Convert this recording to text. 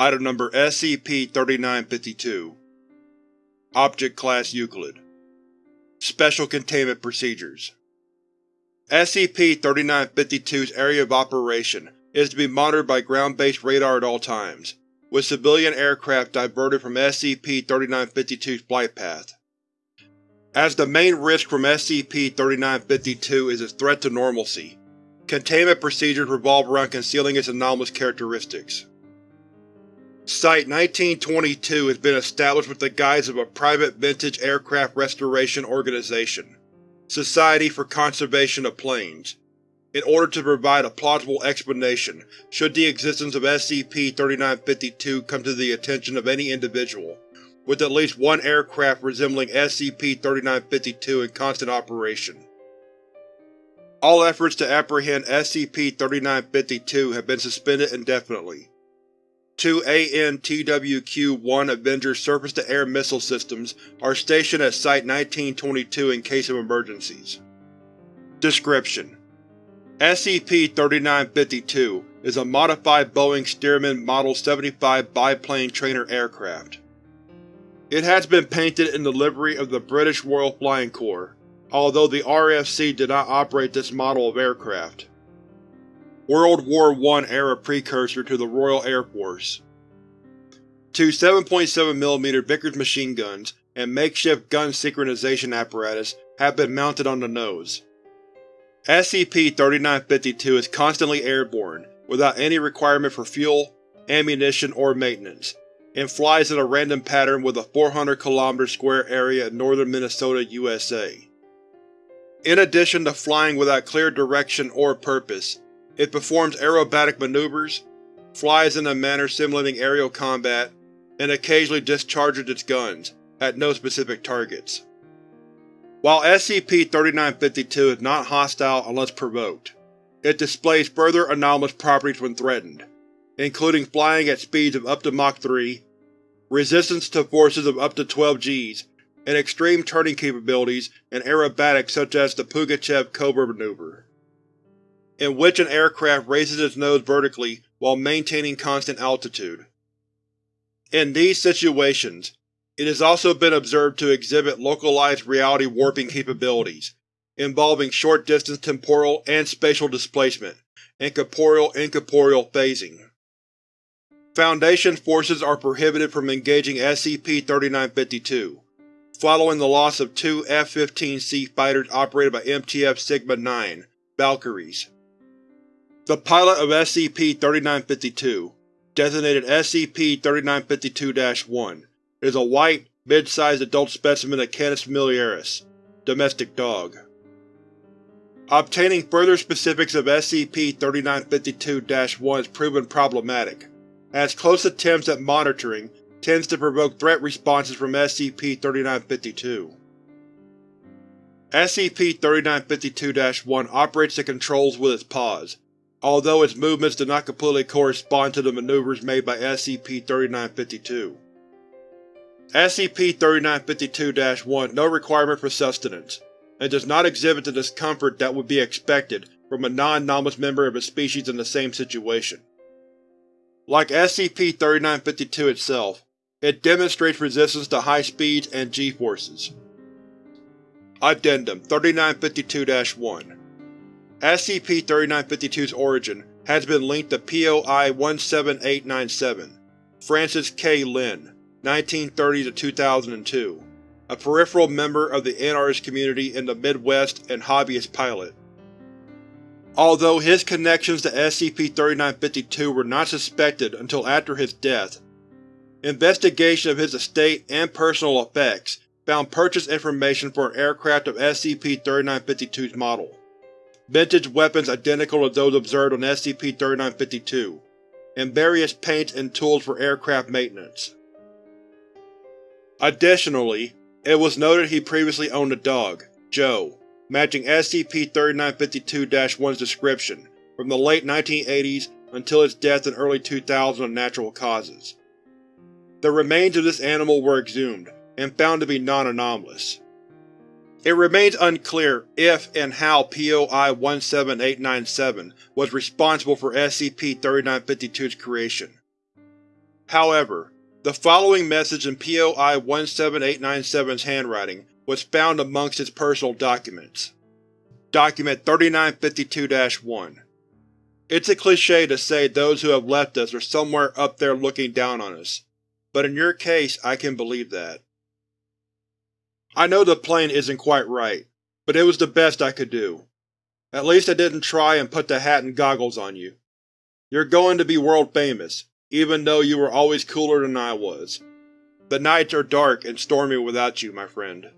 Item Number SCP-3952 Object Class Euclid Special Containment Procedures SCP-3952's area of operation is to be monitored by ground-based radar at all times, with civilian aircraft diverted from SCP-3952's flight path. As the main risk from SCP-3952 is its threat to normalcy, containment procedures revolve around concealing its anomalous characteristics. Site-1922 has been established with the guise of a private vintage aircraft restoration organization, Society for Conservation of Planes, in order to provide a plausible explanation should the existence of SCP-3952 come to the attention of any individual, with at least one aircraft resembling SCP-3952 in constant operation. All efforts to apprehend SCP-3952 have been suspended indefinitely. Two AN-TWQ-1 Avenger surface-to-air missile systems are stationed at Site-1922 in case of emergencies. Description: SCP-3952 is a modified Boeing Stearman Model 75 biplane trainer aircraft. It has been painted in the livery of the British Royal Flying Corps, although the RFC did not operate this model of aircraft. World War I era precursor to the Royal Air Force. Two 7.7mm Vickers machine guns and makeshift gun synchronization apparatus have been mounted on the nose. SCP-3952 is constantly airborne, without any requirement for fuel, ammunition, or maintenance, and flies in a random pattern with a 400 km square area in northern Minnesota, USA. In addition to flying without clear direction or purpose, it performs aerobatic maneuvers, flies in a manner simulating aerial combat, and occasionally discharges its guns, at no specific targets. While SCP-3952 is not hostile unless provoked, it displays further anomalous properties when threatened, including flying at speeds of up to Mach 3, resistance to forces of up to 12 Gs, and extreme turning capabilities and aerobatics such as the Pugachev Cobra maneuver in which an aircraft raises its nose vertically while maintaining constant altitude. In these situations, it has also been observed to exhibit localized reality warping capabilities, involving short-distance temporal and spatial displacement, and corporeal-incorporeal phasing. Foundation forces are prohibited from engaging SCP-3952, following the loss of two F-15C fighters operated by MTF Sigma-9 Valkyries. The pilot of SCP-3952, designated SCP-3952-1, is a white, mid-sized adult specimen of Canis familiaris, domestic dog. Obtaining further specifics of SCP-3952-1 has proven problematic, as close attempts at monitoring tends to provoke threat responses from SCP-3952. SCP-3952-1 operates the controls with its paws, although its movements do not completely correspond to the maneuvers made by SCP-3952. SCP-3952-1 no requirement for sustenance, and does not exhibit the discomfort that would be expected from a non-anomalous member of its species in the same situation. Like SCP-3952 itself, it demonstrates resistance to high speeds and g-forces. Addendum 3952-1 SCP-3952's origin has been linked to POI-17897, Francis K. Lynn, 1930-2002, a peripheral member of the anarchist community in the Midwest and hobbyist pilot. Although his connections to SCP-3952 were not suspected until after his death, investigation of his estate and personal effects found purchase information for an aircraft of SCP-3952's model vintage weapons identical to those observed on SCP-3952, and various paints and tools for aircraft maintenance. Additionally, it was noted he previously owned a dog, Joe, matching SCP-3952-1's description, from the late 1980s until its death in early 2000 of natural causes. The remains of this animal were exhumed, and found to be non-anomalous. It remains unclear if and how POI-17897 was responsible for SCP-3952's creation. However, the following message in POI 17897's handwriting was found amongst his personal documents. Document 3952-1 It's a cliché to say those who have left us are somewhere up there looking down on us, but in your case I can believe that. I know the plane isn't quite right, but it was the best I could do. At least I didn't try and put the hat and goggles on you. You're going to be world famous, even though you were always cooler than I was. The nights are dark and stormy without you, my friend.